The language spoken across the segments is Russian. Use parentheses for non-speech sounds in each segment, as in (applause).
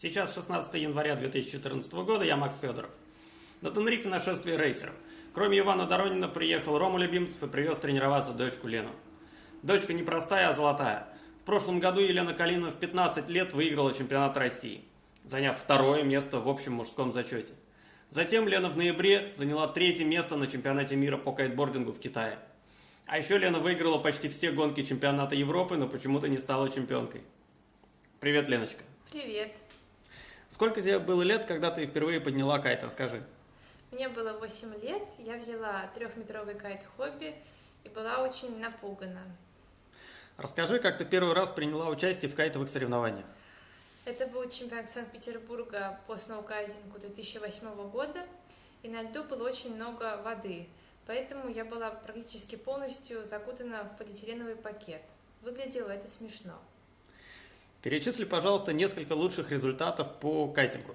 Сейчас 16 января 2014 года, я Макс Федоров. На Тенрифе нашествие рейсеров. Кроме Ивана Доронина приехал Рома Любимцев и привез тренироваться дочку Лену. Дочка не простая, а золотая. В прошлом году Елена Калина в 15 лет выиграла чемпионат России, заняв второе место в общем мужском зачете. Затем Лена в ноябре заняла третье место на чемпионате мира по кайтбордингу в Китае. А еще Лена выиграла почти все гонки чемпионата Европы, но почему-то не стала чемпионкой. Привет, Леночка. Привет. Сколько тебе было лет, когда ты впервые подняла кайт? Расскажи. Мне было 8 лет, я взяла трехметровый кайт-хобби и была очень напугана. Расскажи, как ты первый раз приняла участие в кайтовых соревнованиях. Это был чемпионат Санкт-Петербурга по сноукайдингу 2008 года, и на льду было очень много воды, поэтому я была практически полностью закутана в полиэтиленовый пакет. Выглядело это смешно. Перечисли, пожалуйста, несколько лучших результатов по кайтингу.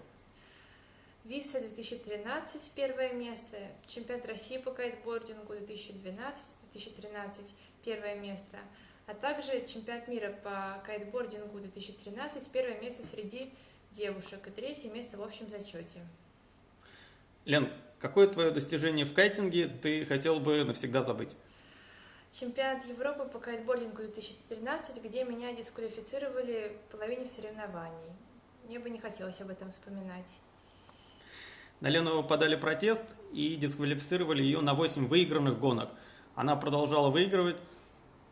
Виса 2013 первое место, чемпионат России по кайтбордингу 2012-2013 первое место, а также чемпионат мира по кайтбордингу 2013 первое место среди девушек и третье место в общем зачете. Лен, какое твое достижение в кайтинге ты хотел бы навсегда забыть? Чемпионат Европы по кайтбордингу 2013, где меня дисквалифицировали в половине соревнований. Мне бы не хотелось об этом вспоминать. На Лену подали протест и дисквалифицировали ее на 8 выигранных гонок. Она продолжала выигрывать,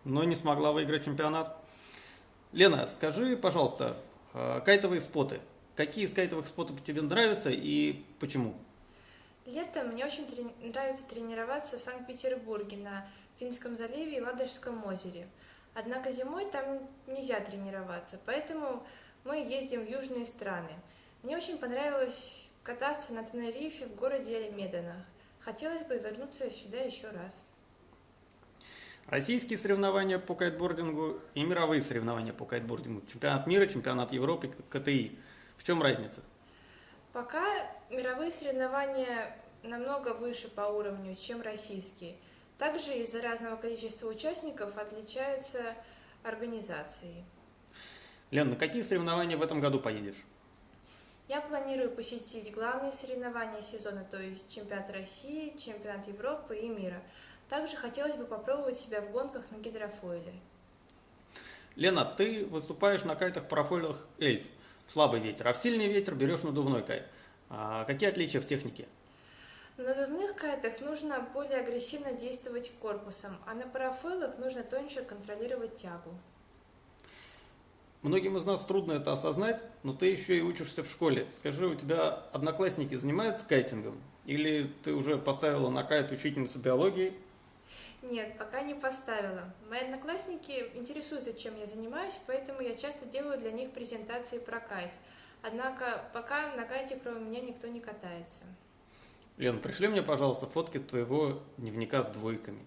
но не смогла выиграть чемпионат. Лена, скажи, пожалуйста, э, кайтовые споты. Какие из кайтовых спотов тебе нравятся и почему? Летом мне очень трени нравится тренироваться в Санкт-Петербурге на Финском заливе и Ладожском озере. Однако зимой там нельзя тренироваться, поэтому мы ездим в южные страны. Мне очень понравилось кататься на Тенерифе в городе Альмедана. Хотелось бы вернуться сюда еще раз. Российские соревнования по кайтбордингу и мировые соревнования по кайтбордингу. Чемпионат мира, чемпионат Европы, КТИ. В чем разница? Пока мировые соревнования намного выше по уровню, чем российские. Также из-за разного количества участников отличаются организации. Лен, на какие соревнования в этом году поедешь? Я планирую посетить главные соревнования сезона, то есть чемпионат России, чемпионат Европы и мира. Также хотелось бы попробовать себя в гонках на гидрофойле. Лена, ты выступаешь на кайтах-парафойлах «Эльф» слабый ветер, а в сильный ветер берешь надувной кайт. А какие отличия в технике? На надувных кайтах нужно более агрессивно действовать корпусом, а на парафойлах нужно тоньше контролировать тягу. Многим из нас трудно это осознать, но ты еще и учишься в школе. Скажи, у тебя одноклассники занимаются кайтингом? Или ты уже поставила на кайт учительницу биологии? Нет, пока не поставила. Мои одноклассники интересуются, чем я занимаюсь, поэтому я часто делаю для них презентации про кайт. Однако пока на кайте кроме меня никто не катается. Лен, пришли мне, пожалуйста, фотки твоего дневника с двойками.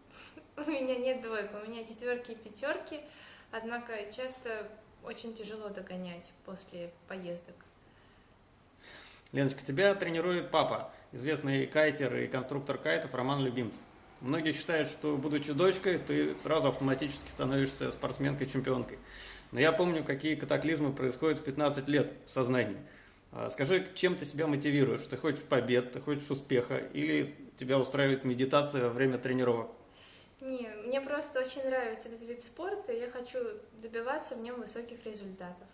(laughs) У меня нет двойок, у меня четверки и пятерки. Однако часто очень тяжело догонять после поездок. Леночка, тебя тренирует папа, известный кайтер и конструктор кайтов Роман Любимцев. Многие считают, что, будучи дочкой, ты сразу автоматически становишься спортсменкой-чемпионкой. Но я помню, какие катаклизмы происходят в 15 лет в сознании. А, скажи, чем ты себя мотивируешь? Ты хочешь побед, ты хочешь успеха, или тебя устраивает медитация во время тренировок? Не, мне просто очень нравится этот вид спорта, и я хочу добиваться в нем высоких результатов.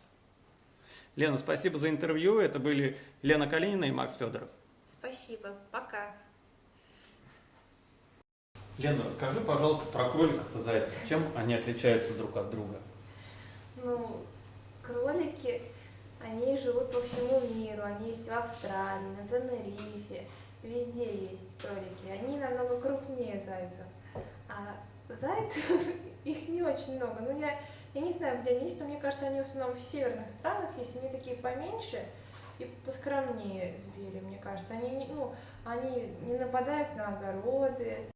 Лена, спасибо за интервью. Это были Лена Калинина и Макс Федоров. Спасибо. Пока. Лена, расскажи, пожалуйста, про кроликов и зайцев. Чем они отличаются друг от друга? Ну, кролики, они живут по всему миру. Они есть в Австралии, на Тенерифе. Везде есть кролики. Они намного крупнее зайцев. А зайцев, (laughs) их не очень много. Ну, я, я не знаю, где они есть, но мне кажется, они в основном в северных странах есть. Они такие поменьше и поскромнее звери, мне кажется. Они, ну, они не нападают на огороды,